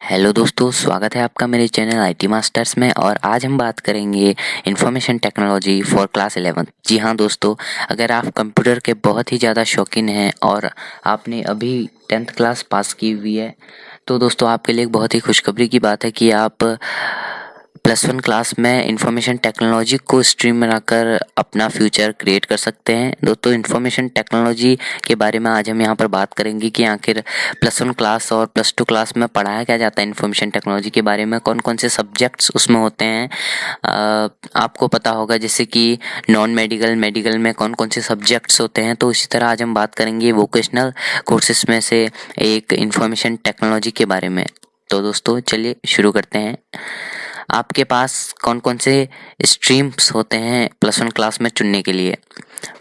Hello दोस्तों, स्वागत है आपका मेरे चैनल आईटी मास्टर्स में और आज हम बात करेंगे information technology for class eleven जी हाँ दोस्तों, अगर आप कंप्यूटर के बहुत ही ज़्यादा शौकीन हैं और आपने अभी टेंथ क्लास पास की हुई है तो दोस्तों आपके लिए बहुत ही खुशखबरी की बात है कि आप प्लस वन क्लास में इंफॉर्मेशन टेक्नोलॉजी को स्ट्रीम बनाकर अपना फ्यूचर क्रिएट कर सकते हैं। दोस्तों इंफॉर्मेशन टेक्नोलॉजी के बारे में आज हम यहाँ पर बात करेंगे कि आखिर प्लस वन क्लास और प्लस टू क्लास में पढ़ाया क्या जाता है इंफॉर्मेशन टेक्नोलॉजी के बारे में कौन कौन से सब्जेक्ट्स उसमें होते हैं। आपको पता होगा जैसे कि नॉन मेडिकल मेडिकल में कौन कौन से सब्जेक्ट्स होते हैं तो इसी तरह आज हम बात करेंगे वोकेशनल कोर्सेज में से एक इंफॉर्मेशन टेक्नोलॉजी के बारे में। तो दोस्तों, चलिए शुरू करते हैं। आपके पास कौन कौन से स्ट्रीम्स होते हैं प्लस वन क्लास में चुनने के लिए?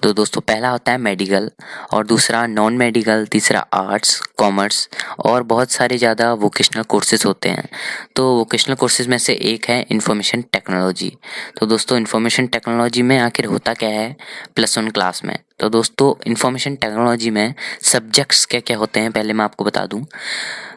तो दोस्तों, पहला होता है मेडिकल और दूसरा नॉन मेडिकल तीसरा आर्ट्स कॉमर्स और बहुत सारे ज़्यादा वोकेशनल कोर्सेज होते हैं। तो वोकेशनल कोर्सेज में से एक है इन्फॉर्मेशन टेक्नोलॉजी तो दोस्तों इन्फॉर्मेशन टेक्नोलॉजी में आखिर होता क्या है? प्लस वन क्लास में। तो दोस्तों इन्फॉर्मेशन टेक्नोलॉजी में सब्जेक्ट्स क्या क्या होते हैं? पहले मैं आपको बता दूँ।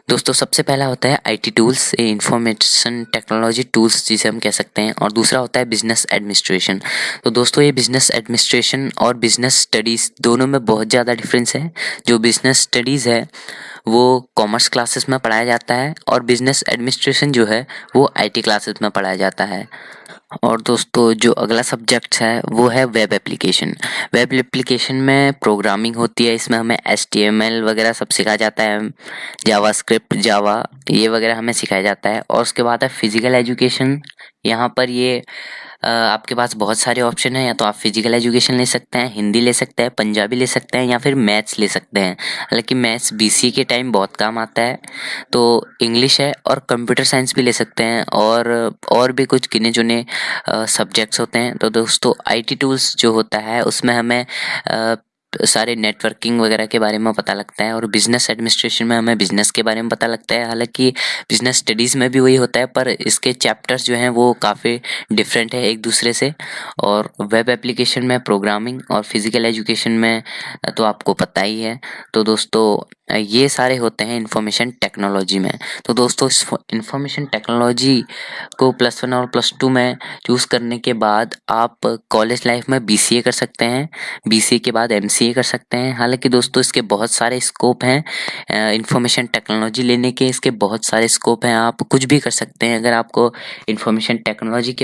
दोस्तों, सबसे पहला होता है IT tools information technology tools जिसे हम कह सकते हैं, और दूसरा होता है बिज़नेस एडमिनिस्ट्रेशन तो दोस्तों, ये बिज़नेस एडमिनिस्ट्रेशन और बिज़नेस स्टडीज़ दोनों में बहुत ज़्यादा डिफरेंस है। जो बिज़नेस स्टडीज़ है, वो कॉमर्स क्लासेस में पढ़ाया जाता है, और बिज़नेस एडमिनिस्ट्रेशन जो है, वो आईटी क्लासेस में पढ़ाया जाता है। और दोस्तों, जो अगला सब्जेक्ट है, वो है वेब एप्लीकेशन वेब एप्लीकेशन में प्रोग्रामिंग होती है, इसमें हमें एस वगैरह सब सिखाया जाता है जावा स्क्रिप्ट जावा ये वगैरह हमें सिखाया जाता है, और उसके बाद है फ़िज़िकल एजुकेशन यहाँ पर ये आपके पास बहुत सारे ऑप्शन हैं, या तो आप फ़िज़िकल एजुकेशन ले सकते हैं, हिंदी ले सकते हैं, पंजाबी ले सकते हैं, या फिर मैथ्स ले सकते हैं। हालाँकि मैथ्स बीसी के टाइम बहुत काम आता है तो इंग्लिश है और कंप्यूटर साइंस भी ले सकते हैं, और और भी कुछ गिने चुने सब्जेक्ट्स होते हैं। तो दोस्तों आईटी टूल्स जो होता है, उसमें हमें सारे नेटवर्किंग वगैरह के बारे में पता लगता है और बिज़नेस एडमिनिस्ट्रेशन में हमें बिज़नेस के बारे में पता लगता है। हालाँकि बिज़नेस स्टडीज़ में भी वही होता है, पर इसके चैप्टर्स जो हैं वो काफ़ी डिफरेंट है एक दूसरे से। और वेब एप्लीकेशन में प्रोग्रामिंग और फ़िज़िकल एजुकेशन में तो आपको पता ही है। तो दोस्तों, ये सारे होते हैं इंफॉर्मेशन टेक्नोलॉजी में। तो दोस्तों, इस इंफॉर्मेशन टेक्नोलॉजी को प्लस वन और प्लस टू में चूज़ करने के बाद आप कॉलेज लाइफ में बीसीए कर सकते हैं। बीसीए के बाद एम कर सकते हैं। हालाँकि दोस्तों, इसके बहुत सारे स्कोप हैं। इंफॉर्मेशन टेक्नोलॉजी लेने के इसके बहुत सारे स्कोप हैं। आप कुछ भी कर सकते हैं। अगर आपको इंफॉर्मेशन टेक्नोलॉजी के